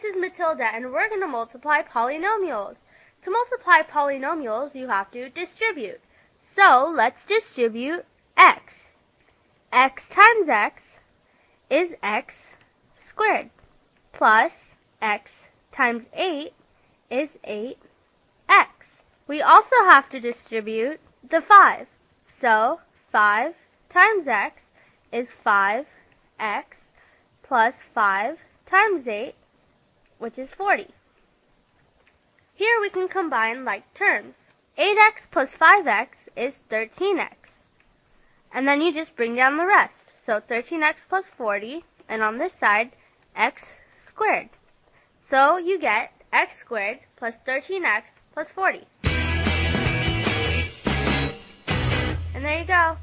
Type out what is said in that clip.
this is Matilda and we're going to multiply polynomials. To multiply polynomials, you have to distribute. So let's distribute x. x times x is x squared plus x times 8 is 8x. We also have to distribute the 5. So 5 times x is 5x plus 5 times 8, which is 40. Here we can combine like terms. 8x plus 5x is 13x. And then you just bring down the rest. So 13x plus 40, and on this side, x squared. So you get x squared plus 13x plus 40. And there you go.